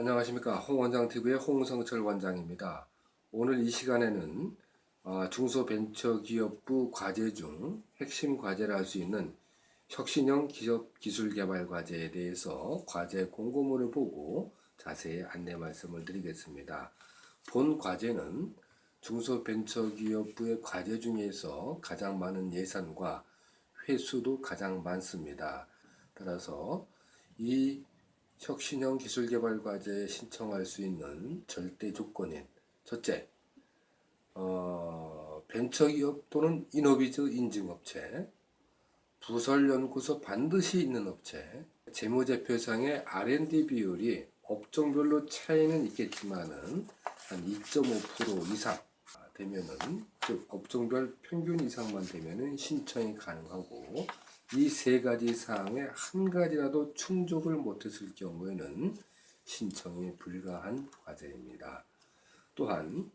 안녕하십니까 홍원장TV의 홍성철 원장입니다. 오늘 이 시간에는 어, 중소벤처기업부 과제 중 핵심 과제를 할수 있는 혁신형 기업 기술개발 과제에 대해서 과제 공고문을 보고 자세히 안내 말씀을 드리겠습니다. 본 과제는 중소벤처기업부의 과제 중에서 가장 많은 예산과 회수도 가장 많습니다. 따라서 이 혁신형 기술개발 과제에 신청할 수 있는 절대 조건인 첫째, 어, 벤처기업 또는 이노비즈 인증업체, 부설연구소 반드시 있는 업체, 재무제표상의 R&D 비율이 업종별로 차이는 있겠지만 은 한 2.5% 이상 되면은 즉 업종별 평균 이상만 되면은 신청이 가능하고 이 세 가지 사항에 한 가지라도 충족을 못했을 경우에는 신청이 불가한 과제입니다. 또한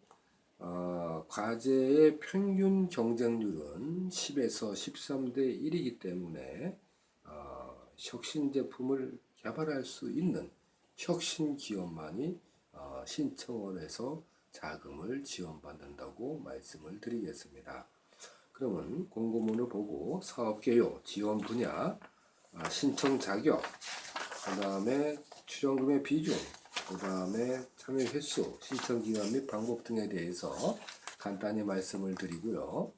어, 과제의 평균 경쟁률은 10에서 13대 1이기 때문에 어, 혁신 제품을 개발할 수 있는 혁신 기업만이 어, 신청을 해서 자금을 지원받는다고 말씀을 드리겠습니다. 그러면 공고문을 보고 사업 개요, 지원 분야, 아, 신청 자격, 그 다음에 출연금의 비중, 그 다음에 참여 횟수, 신청 기간 및 방법 등에 대해서 간단히 말씀을 드리고요.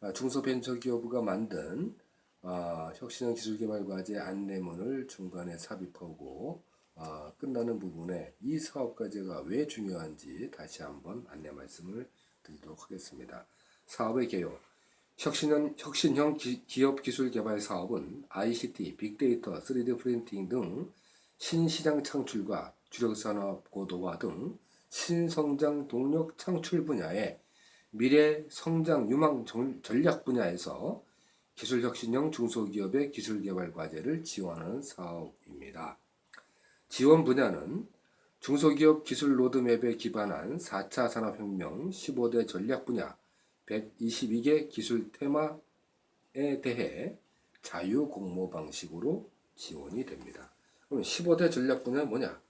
아, 중소벤처기업부가 만든 아, 혁신형 기술개발과제 안내문을 중간에 삽입하고 아, 끝나는 부분에 이 사업과제가 왜 중요한지 다시 한번 안내 말씀을 드리도록 하겠습니다. 사업의 개요. 혁신형, 혁신형 기, 기업 기술 개발 사업은 ICT, 빅데이터, 3D 프린팅 등 신시장 창출과 주력산업 고도화 등 신성장 동력 창출 분야의 미래 성장 유망 전략 분야에서 기술혁신형 중소기업의 기술개발 과제를 지원하는 사업입니다. 지원 분야는 중소기업 기술 로드맵에 기반한 4차 산업혁명 15대 전략 분야 122개 기술 테마에 대해 자유 공모 방식으로 지원이 됩니다. 그럼 15대 전략 분야 뭐냐?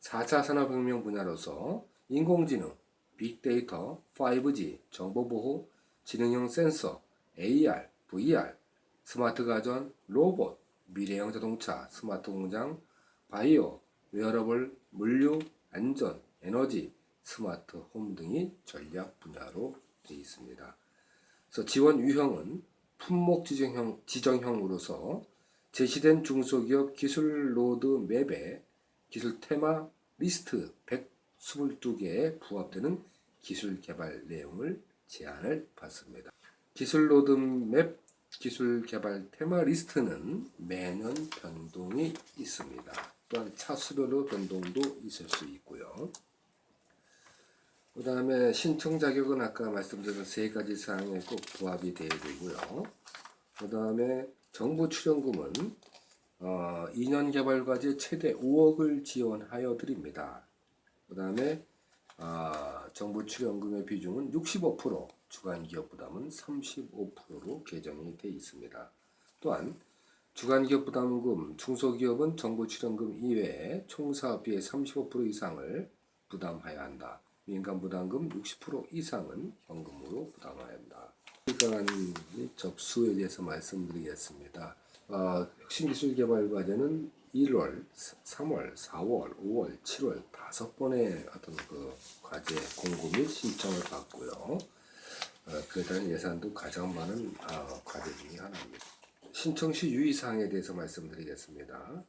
4차 산업혁명 분야로서 인공지능, 빅데이터, 5G, 정보보호, 지능형 센서, AR, VR, 스마트 가전, 로봇, 미래형 자동차, 스마트 공장, 바이오, 웨어러블, 물류, 안전, 에너지, 스마트 홈 등이 전략 분야로 되어 있습니다. 그래서 지원 유형은 품목 지정형, 지정형으로서 제시된 중소기업 기술 로드 맵에 기술 테마 리스트 122개에 부합되는 기술 개발 내용을 제안을 받습니다. 기술 로드 맵 기술 개발 테마 리스트는 매년 변동이 있습니다. 또한 차수별로 변동도 있을 수 있고요. 그 다음에 신청 자격은 아까 말씀드린 세 가지 사항에 꼭 부합이 되어야 되고요. 그 다음에 정부 출연금은 어, 2년 개발과제 최대 5억을 지원하여 드립니다. 그 다음에 어, 정부 출연금의 비중은 65%, 주간기업 부담은 35%로 개정이 되어 있습니다. 또한 주간기업 부담금, 중소기업은 정부 출연금 이외에 총사업비의 35% 이상을 부담하여야 한다. 민간 부담금 60% 이상은 현금으로 부담해야 한다. 시간 접수에 대해서 말씀드리겠습니다. 어, 혁신기술개발과제는 1월, 3월, 4월, 5월, 7월 다섯 번의 어떤 그 과제 공고 및 신청을 받고요. 어, 그에 대한 예산도 가장 많은 어, 과제 중에 하나입니다. 신청 시 유의사항에 대해서 말씀드리겠습니다.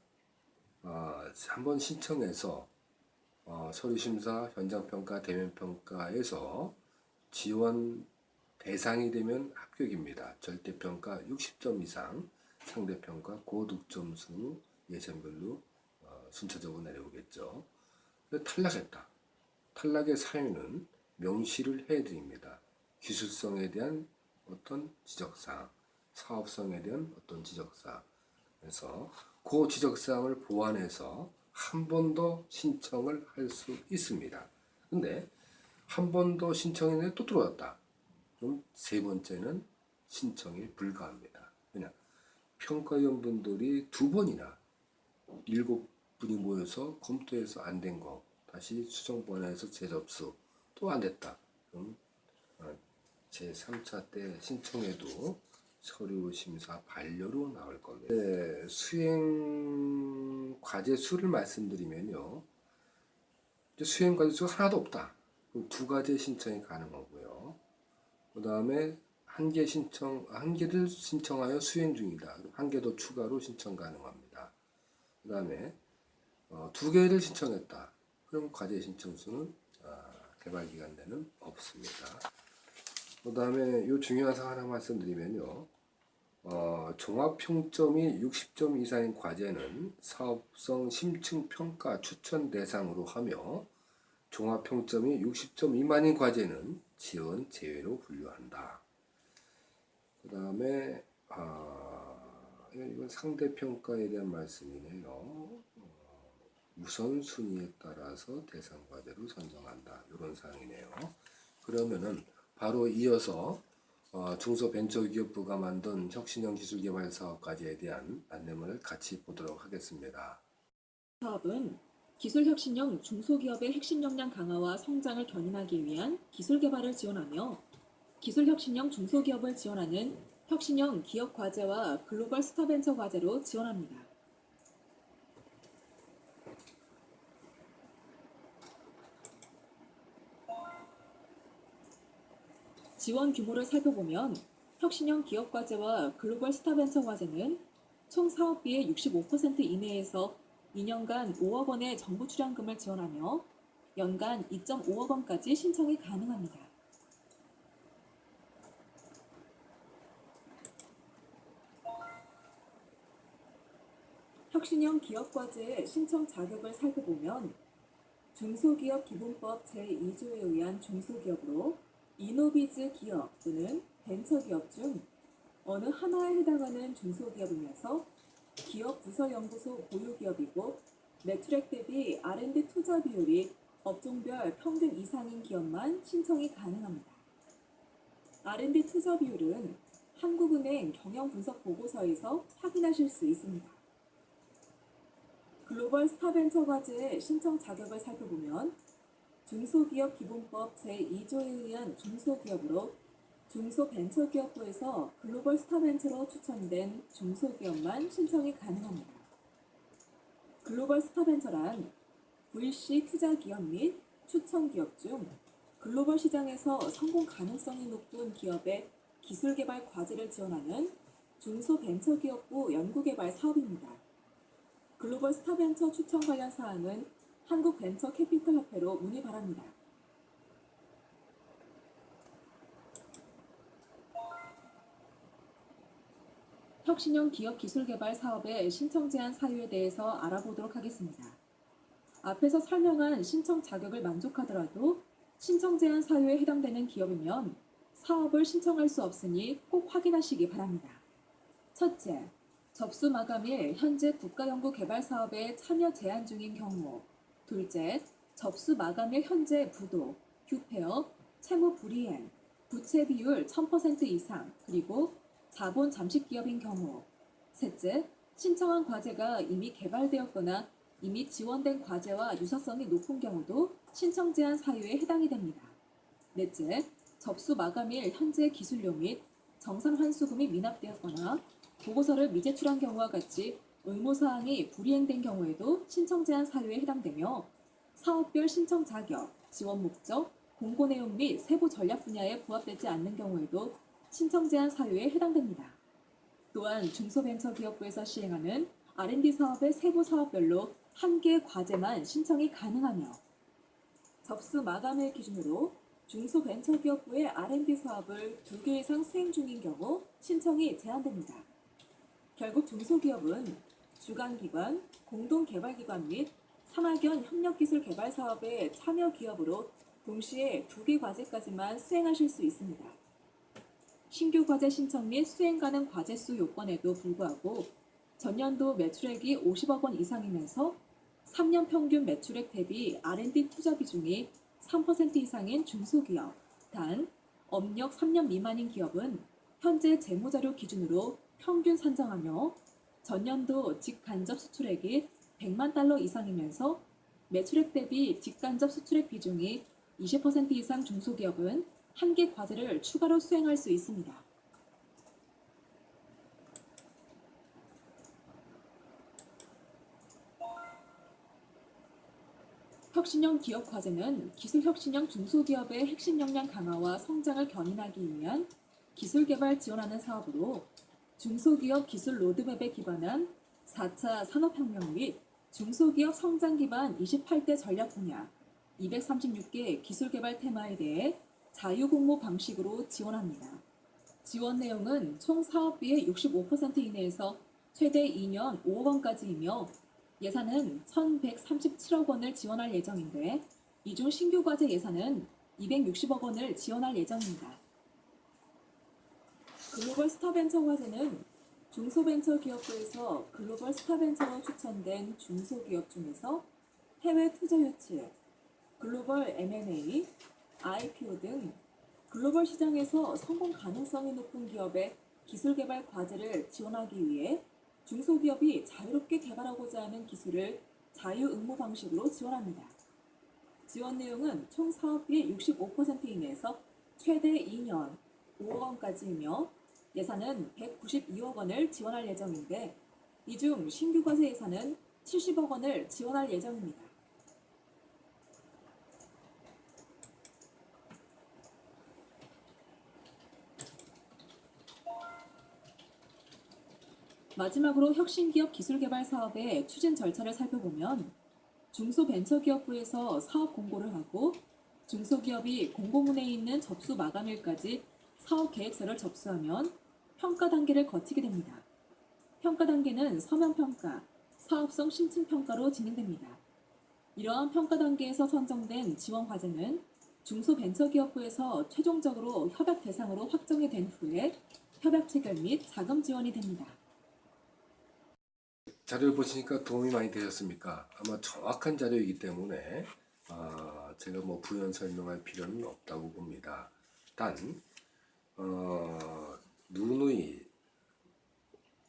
어, 한번 신청해서 어, 서류심사, 현장평가, 대면평가에서 지원 대상이 되면 합격입니다. 절대평가 60점 이상, 상대평가 고득점수 예선별로 어, 순차적으로 내려오겠죠. 탈락했다. 탈락의 사유는 명시를 해드립니다. 기술성에 대한 어떤 지적사항, 사업성에 대한 어떤 지적사항. 그래서 그 지적사항을 보완해서 한 번 더 신청을 할 수 있습니다. 근데 한 번 더 신청했는데 또 들어왔다. 그럼 세 번째는 신청이 불가합니다. 그냥 평가위원분들이 두 번이나 일곱 분이 모여서 검토해서 안 된 거 다시 수정 번호해서 재접수 또 안 됐다. 그럼 어, 제 3차 때 신청해도 서류 심사 반려로 나올 겁니다. 네, 수행 과제 수를 말씀드리면요. 수행 과제 수가 하나도 없다. 두 가지 신청이 가능하고요. 그 다음에 한 개 신청, 한 개를 신청하여 수행 중이다. 한 개 더 추가로 신청 가능합니다. 그 다음에 어, 두 개를 신청했다. 그럼 과제 신청 수는 아, 개발 기간 내는 없습니다. 그 다음에 요 중요한 사항 하나 말씀드리면요. 어, 종합 평점이 60점 이상인 과제는 사업성 심층 평가 추천 대상으로 하며 종합 평점이 60점 미만인 과제는 지원 제외로 분류한다. 그 다음에 아, 이건 상대 평가에 대한 말씀이네요. 어, 우선순위에 따라서 대상 과제로 선정한다. 이런 사항이네요. 그러면은 바로 이어서 어, 중소벤처기업부가 만든 혁신형 기술개발 사업 과제에 대한 안내문을 같이 보도록 하겠습니다. 사업은 기술혁신형 중소기업의 핵심 역량 강화와 성장을 견인하기 위한 기술 개발을 지원하며 기술혁신형 중소기업을 지원하는 혁신형 기업 과제와 글로벌 스타벤처 과제로 지원합니다. 지원 규모를 살펴보면 혁신형 기업 과제와 글로벌 스타벤처 과제는 총 사업비의 65% 이내에서 2년간 5억 원의 정부 출연금을 지원하며 연간 2.5억 원까지 신청이 가능합니다. 혁신형 기업 과제의 신청 자격을 살펴보면 중소기업 기본법 제2조에 의한 중소기업으로 이노비즈 기업 또는 벤처기업 중 어느 하나에 해당하는 중소기업이면서 기업 부서연구소 보유기업이고 매출액 대비 R&D 투자 비율이 업종별 평균 이상인 기업만 신청이 가능합니다. R&D 투자 비율은 한국은행 경영분석 보고서에서 확인하실 수 있습니다. 글로벌 스타벤처 과제의 신청 자격을 살펴보면 중소기업 기본법 제2조에 의한 중소기업으로 중소벤처기업부에서 글로벌 스타벤처로 추천된 중소기업만 신청이 가능합니다. 글로벌 스타벤처란 VC 투자기업 및 추천기업 중 글로벌 시장에서 성공 가능성이 높은 기업의 기술개발 과제를 지원하는 중소벤처기업부 연구개발 사업입니다. 글로벌 스타벤처 추천 관련 사항은 한국벤처캐피털협회로 문의 바랍니다. 혁신형 기업 기술 개발 사업의 신청 제한 사유에 대해서 알아보도록 하겠습니다. 앞에서 설명한 신청 자격을 만족하더라도 신청 제한 사유에 해당되는 기업이면 사업을 신청할 수 없으니 꼭 확인하시기 바랍니다. 첫째, 접수 마감일 현재 국가연구개발 사업에 참여 제한 중인 경우. 둘째, 접수 마감일 현재 부도, 휴폐업, 채무 불이행, 부채 비율 1000% 이상, 그리고 자본 잠식 기업인 경우. 셋째, 신청한 과제가 이미 개발되었거나 이미 지원된 과제와 유사성이 높은 경우도 신청 제한 사유에 해당이 됩니다. 넷째, 접수 마감일 현재 기술료 및 정산 환수금이 미납되었거나 보고서를 미제출한 경우와 같이 의무사항이 불이행된 경우에도 신청 제한 사유에 해당되며 사업별 신청 자격, 지원 목적, 공고 내용 및 세부 전략 분야에 부합되지 않는 경우에도 신청 제한 사유에 해당됩니다. 또한 중소벤처기업부에서 시행하는 R&D 사업의 세부 사업별로 한 개 과제만 신청이 가능하며 접수 마감일 기준으로 중소벤처기업부의 R&D 사업을 두 개 이상 수행 중인 경우 신청이 제한됩니다. 결국 중소기업은 주관기관, 공동개발기관 및 산학연 협력기술 개발 사업의 참여 기업으로 동시에 두 개 과제까지만 수행하실 수 있습니다. 신규 과제 신청 및 수행 가능 과제 수 요건에도 불구하고 전년도 매출액이 50억 원 이상이면서 3년 평균 매출액 대비 R&D 투자 비중이 3% 이상인 중소기업, 단 업력 3년 미만인 기업은 현재 재무자료 기준으로 평균 산정하며 전년도 직간접 수출액이 100만 달러 이상이면서 매출액 대비 직간접 수출액 비중이 20% 이상 중소기업은 한 개 과제를 추가로 수행할 수 있습니다. 혁신형 기업 과제는 기술 혁신형 중소기업의 핵심 역량 강화와 성장을 견인하기 위한 기술 개발 지원하는 사업으로 중소기업 기술 로드맵에 기반한 4차 산업혁명 및 중소기업 성장 기반 28대 전략 분야 236개 기술 개발 테마에 대해 자유공모 방식으로 지원합니다. 지원 내용은 총 사업비의 65% 이내에서 최대 2년 5억 원까지이며 예산은 1,137억 원을 지원할 예정인데 이중 신규 과제 예산은 260억 원을 지원할 예정입니다. 글로벌 스타벤처 과제는 중소벤처기업부에서 글로벌 스타벤처로 추천된 중소기업 중에서 해외 투자 유치, 글로벌 M&A, IPO 등 글로벌 시장에서 성공 가능성이 높은 기업의 기술 개발 과제를 지원하기 위해 중소기업이 자유롭게 개발하고자 하는 기술을 자유 응모 방식으로 지원합니다. 지원 내용은 총 사업비의 65% 이내에서 최대 2년 5억 원까지이며 예산은 192억 원을 지원할 예정인데 이 중 신규 과제 예산은 70억 원을 지원할 예정입니다. 마지막으로 혁신기업 기술개발 사업의 추진 절차를 살펴보면 중소벤처기업부에서 사업 공고를 하고 중소기업이 공고문에 있는 접수 마감일까지 사업 계획서를 접수하면 평가 단계를 거치게 됩니다. 평가 단계는 서면 평가, 사업성 심층 평가로 진행됩니다. 이러한 평가 단계에서 선정된 지원 과제는 중소벤처기업부에서 최종적으로 협약 대상으로 확정이 된 후에 협약 체결 및 자금 지원이 됩니다. 자료를 보시니까 도움이 많이 되셨습니까? 아마 정확한 자료이기 때문에 아, 제가 뭐 부연 설명할 필요는 없다고 봅니다. 단 어, 누누이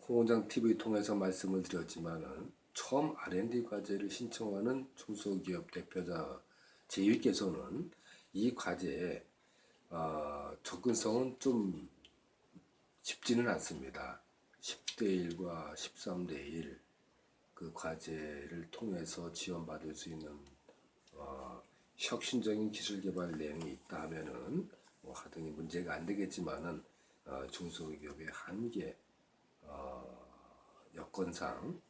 홍원장 TV 통해서 말씀을 드렸지만은 처음 R&D 과제를 신청하는 중소기업 대표자 제위께서는 이 과제의 어, 접근성은 좀 쉽지는 않습니다. 10대 1과 13대 1 그 과제를 통해서 지원받을 수 있는 어, 혁신적인 기술 개발 내용이 있다 하면은 뭐 하등이 문제가 안 되겠지만은 어, 중소기업의 한계 어, 여건상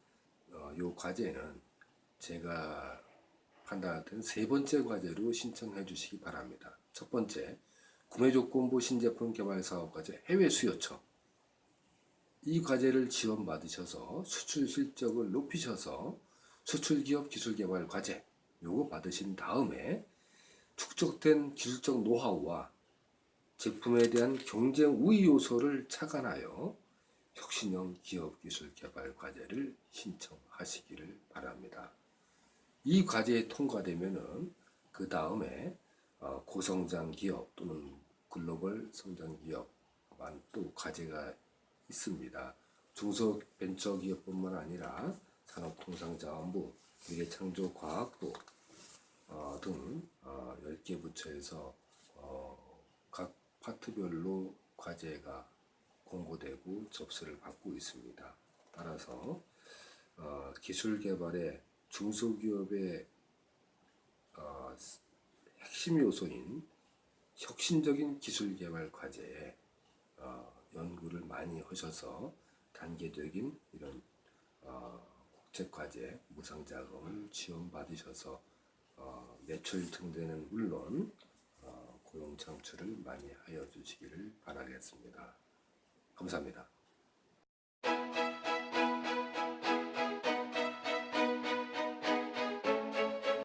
어, 요 과제는 제가 때는 세 번째 과제로 신청해 주시기 바랍니다. 첫 번째 구매 조건부 신제품 개발 사업 과제 해외 수요처 이 과제를 지원받으셔서 수출 실적을 높이셔서 수출 기업 기술 개발 과제 요거 받으신 다음에 축적된 기술적 노하우와 제품에 대한 경쟁 우위 요소를 착안하여 혁신형 기업 기술 개발 과제를 신청하시기를 바랍니다. 이 과제에 통과되면은 그 다음에 어, 고성장 기업 또는 글로벌 성장 기업만 또 과제가 있습니다. 중소벤처기업뿐만 아니라 산업통상자원부, 미래창조과학부 어, 등 어, 10개 부처에서 어, 각 파트별로 과제가 공고되고 접수를 받고 있습니다. 따라서 어, 기술 개발의 중소기업의 어, 핵심 요소인 혁신적인 기술 개발 과제에 어, 연구를 많이 하셔서 단계적인 이런 어, 국제과제 무상자금을 지원받으셔서 어, 매출 증대는 물론 어, 고용 창출을 많이 하여 주시기를 바라겠습니다. 감사합니다.